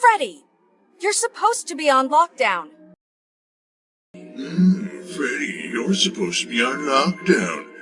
Freddy, you're supposed to be on lockdown. Hmm, Freddy, you're supposed to be on lockdown.